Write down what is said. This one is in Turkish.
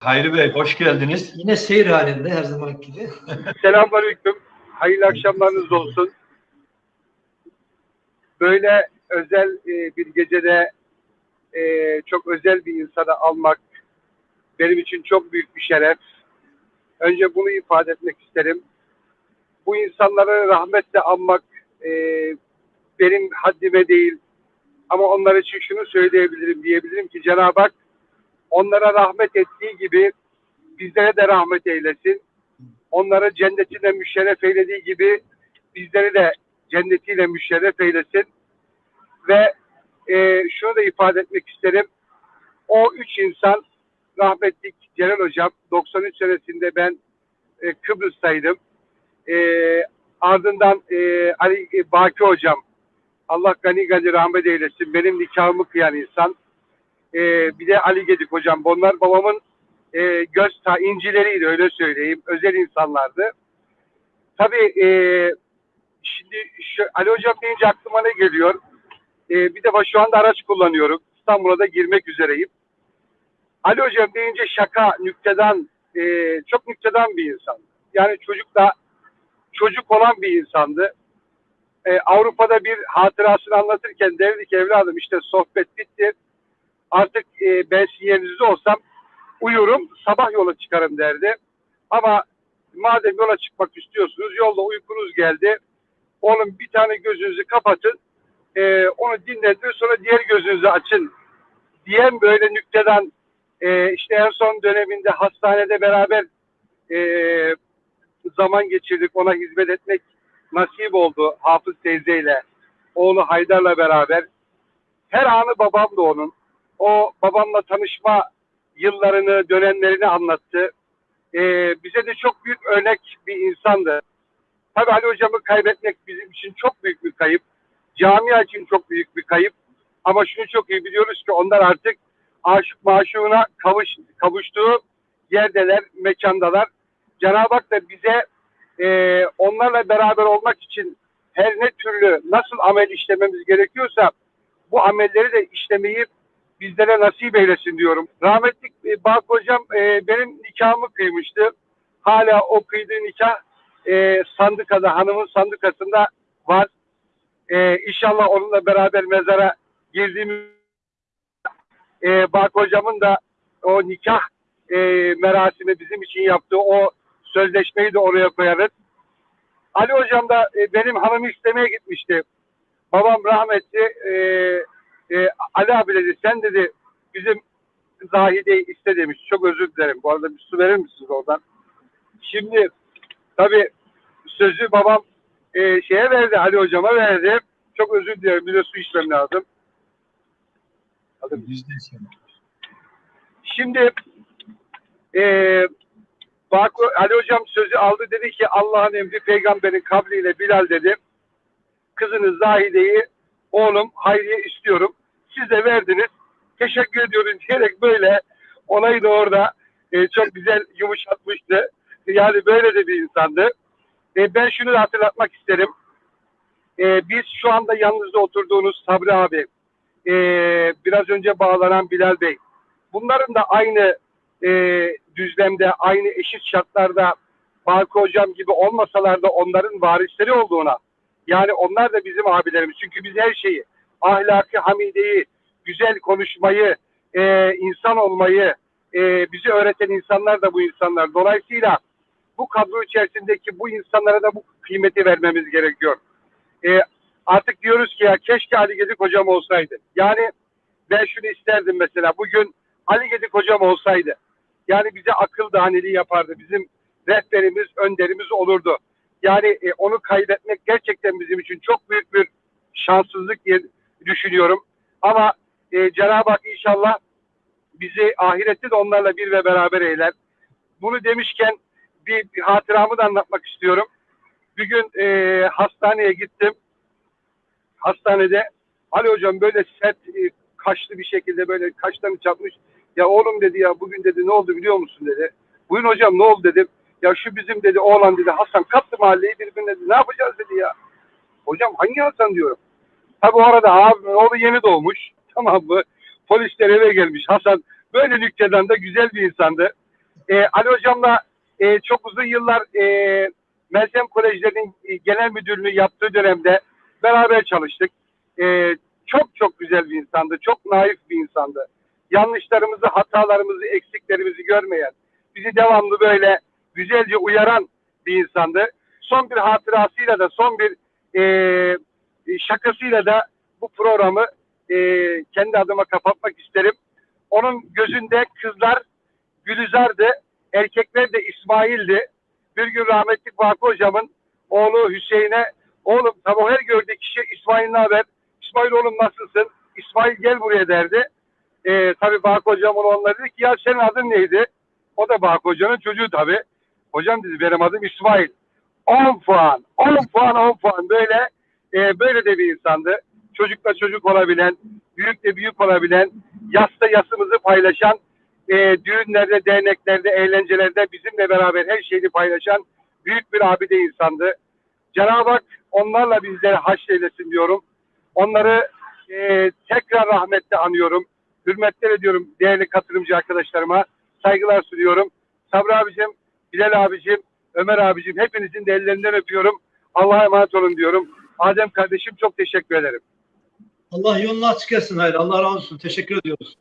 Hayri Bey hoş geldiniz. Yine seyir halinde her zaman gibi. Selamünaleyküm. Hayırlı akşamlarınız olsun. Böyle özel e, bir gecede e, çok özel bir insanı almak benim için çok büyük bir şeref. Önce bunu ifade etmek isterim. Bu insanları rahmetle anmak e, benim haddime değil. Ama onlar için şunu söyleyebilirim, diyebilirim ki Cenab-ı Hak onlara rahmet ettiği gibi bizlere de rahmet eylesin onları cennetine müşerref eylediği gibi bizleri de cennetiyle müşerref eylesin. Ve e, şunu da ifade etmek isterim. O üç insan rahmetlik Celal Hocam 93 senesinde ben e, Kıbrıs'taydım. E, ardından e, Ali e, Baki Hocam Allah gani gani rahmet eylesin. Benim nikahımı kıyan insan. E, bir de Ali Gedik Hocam. Bunlar babamın e, göz ta incileriydi öyle söyleyeyim. Özel insanlardı. Tabii e, şimdi şu, Ali Hocam deyince aklıma ne geliyor? E, bir defa şu anda araç kullanıyorum. İstanbul'a da girmek üzereyim. Ali Hocam deyince şaka, nükteden, e, çok nükteden bir insan. Yani çocukla çocuk olan bir insandı. E, Avrupa'da bir hatırasını anlatırken derdi ki evladım işte sohbet bitti. Artık e, ben sizin yerinizde olsam uyurum, sabah yola çıkarım derdi. Ama madem yola çıkmak istiyorsunuz, yolda uykunuz geldi. Oğlum bir tane gözünüzü kapatın, e, onu dinletin, sonra diğer gözünüzü açın diyen böyle nükteden e, işte en son döneminde hastanede beraber e, zaman geçirdik, ona hizmet etmek nasip oldu Hafız teyzeyle, oğlu Haydar'la beraber. Her anı babam da onun. O babamla tanışma yıllarını, dönemlerini anlattı. Ee, bize de çok büyük örnek bir insandı. Tabii Ali Hocam'ı kaybetmek bizim için çok büyük bir kayıp. Camia için çok büyük bir kayıp. Ama şunu çok iyi biliyoruz ki onlar artık aşık maşuğuna kavuş, kavuştuğu yerdeler, mekandalar. Cenab-ı Hak da bize e, onlarla beraber olmak için her ne türlü nasıl amel işlememiz gerekiyorsa bu amelleri de işlemeyi bizlere nasip eylesin diyorum. Rahmetli e, Hocam e, benim nikahımı kıymıştı. Hala o kıydığı nikah e, sandıkada, hanımın sandıkasında var. E, inşallah onunla beraber mezara girdiğimiz e, Bak Hocam'ın da o nikah e, merasimi bizim için yaptığı o sözleşmeyi de oraya koyarız. Ali Hocam da e, benim hanımı istemeye gitmişti. Babam rahmetli e, Ali abi dedi sen dedi bizim Zahide'yi iste demiş. Çok özür dilerim. Bu arada bir su verir misiniz oradan? Şimdi tabi sözü babam e, şeye verdi Ali hocama verdi. Çok özür dilerim. Bir de su içmem lazım. Şimdi e, bak Ali hocam sözü aldı dedi ki Allah'ın emri peygamberin kabriyle Bilal dedi. Kızınız Zahide'yi oğlum Hayriye istiyorum. Siz de verdiniz. Teşekkür ediyorum diyerek böyle olayı da orada e, çok güzel yumuşatmıştı. Yani böyle de bir insandı. E, ben şunu da hatırlatmak isterim. E, biz şu anda yanınızda oturduğunuz Sabri abi, e, biraz önce bağlanan Bilal Bey, bunların da aynı e, düzlemde, aynı eşit şartlarda Balkı Hocam gibi olmasalar da onların varisleri olduğuna, yani onlar da bizim abilerimiz. Çünkü biz her şeyi, ahlakı, hamideyi, güzel konuşmayı, e, insan olmayı e, bize öğreten insanlar da bu insanlar. Dolayısıyla bu kadro içerisindeki bu insanlara da bu kıymeti vermemiz gerekiyor. E, artık diyoruz ki ya keşke Ali Gedik hocam olsaydı. Yani ben şunu isterdim mesela bugün Ali Gedik hocam olsaydı. Yani bize akıl daneliği yapardı. Bizim rehberimiz, önderimiz olurdu. Yani e, onu kaybetmek gerçekten bizim için çok büyük bir şanssızlık diye düşünüyorum. Ama e, Cenab-ı Hak inşallah bizi ahirette de onlarla bir ve beraber eyler. Bunu demişken bir, bir hatıramı da anlatmak istiyorum. Bir gün e, hastaneye gittim. Hastanede Ali hocam böyle sert e, kaşlı bir şekilde böyle kaşlarını çatmış. Ya oğlum dedi ya bugün dedi ne oldu biliyor musun dedi. Bugün hocam ne oldu dedim. Ya şu bizim dedi oğlan dedi Hasan kattı mahalleyi birbirine dedi. Ne yapacağız dedi ya. Hocam hangi Hasan diyorum. Tabi o arada abi oğlu yeni doğmuş. Tamam mı? Polisler eve gelmiş. Hasan böyle nükteden de güzel bir insandı. E, Ali Hocam'la e, çok uzun yıllar e, Meltem Kolejlerinin e, genel müdürlüğü yaptığı dönemde beraber çalıştık. E, çok çok güzel bir insandı. Çok naif bir insandı. Yanlışlarımızı, hatalarımızı, eksiklerimizi görmeyen, bizi devamlı böyle güzelce uyaran bir insandı. Son bir hatırasıyla da, son bir e, şakasıyla da bu programı e, kendi adıma kapatmak isterim. Onun gözünde kızlar Gülizar'dı, erkekler de İsmail'di. Bir gün rahmetli Vakı hocamın oğlu Hüseyin'e oğlum sabah her gördüğü kişi İsmail ne haber? İsmail oğlum nasılsın? İsmail gel buraya derdi. Ee, tabii Vakı hocam ona onlara dedi ki ya senin adın neydi? O da Vakı hocanın çocuğu tabii. Hocam dedi benim adım İsmail. 10 puan, 10 puan, 10 puan böyle e, böyle de bir insandı. Çocukla çocuk olabilen, büyükle büyük olabilen, yasta yasımızı paylaşan, e, düğünlerde, derneklerde, eğlencelerde bizimle beraber her şeyi paylaşan büyük bir abide insandı. Cenab-ı Hak onlarla bizleri haşreylesin diyorum. Onları e, tekrar rahmetle anıyorum. Hürmetler ediyorum değerli katılımcı arkadaşlarıma. Saygılar sunuyorum. Sabri abicim, Bilal abicim, Ömer abicim hepinizin de ellerinden öpüyorum. Allah'a emanet olun diyorum. Adem kardeşim çok teşekkür ederim. Allah yolunu açık etsin hayır. Allah razı olsun. Teşekkür ediyoruz.